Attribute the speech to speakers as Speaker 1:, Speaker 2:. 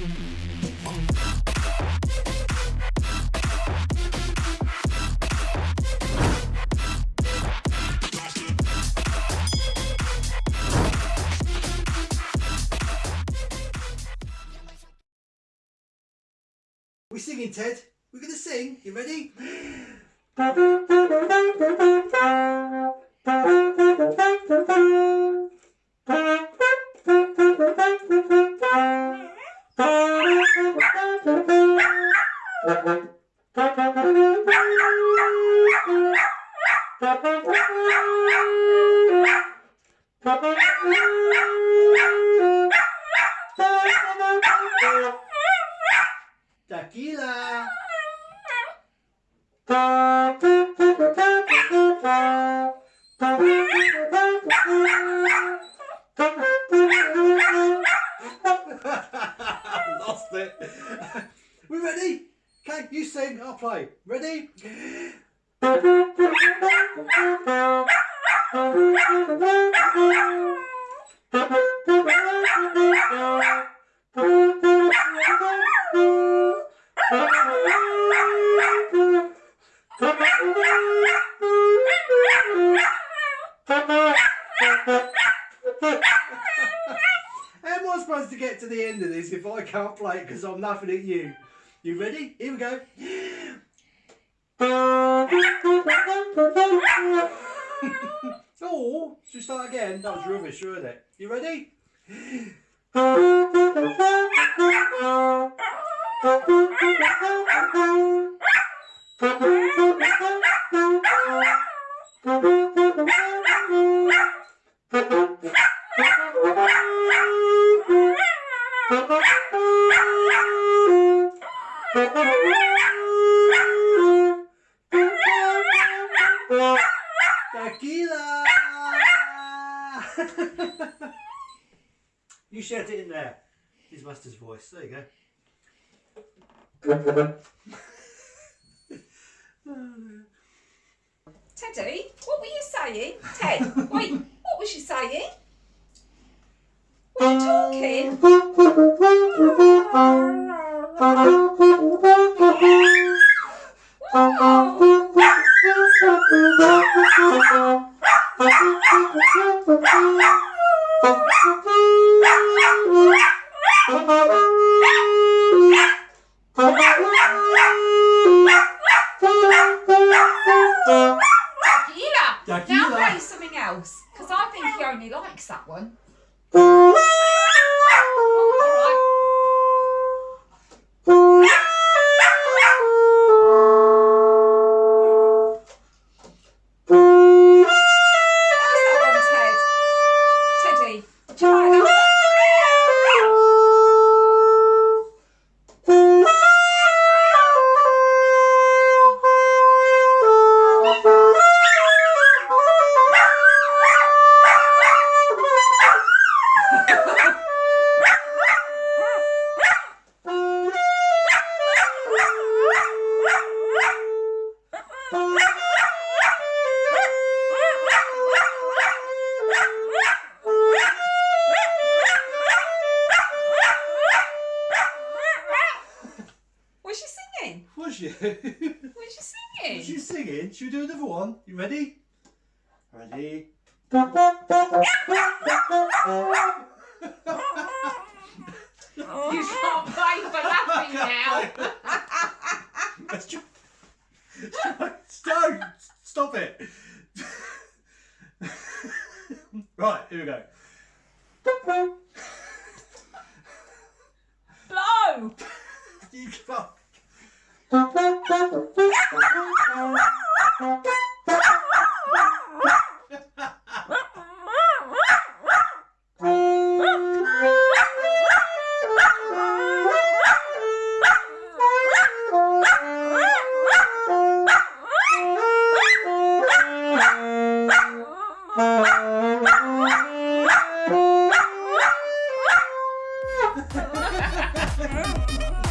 Speaker 1: We're singing, Ted. We're going to sing. You ready? Tequila. Lost it. Okay, I'll play. Ready? How am I supposed to get to the end of this if I can't play it because I'm laughing at you? You ready? Here we go. Oh, should we start again? That was rubbish, wasn't it? You ready? Tequila! you shout it in there. His master's voice. There you go.
Speaker 2: Teddy, what were you saying? Ted, wait, what was you saying? Were you talking? Tequila! Now play something else, because I think he only likes that one. Singing?
Speaker 1: Was you?
Speaker 2: Was she singing?
Speaker 1: Was you singing? Should we do another one? You ready? Ready?
Speaker 2: You can't play for laughing now.
Speaker 1: Let's try. Stop! Stop it! right, here we go.
Speaker 2: Blow!
Speaker 1: You can't. Yeah.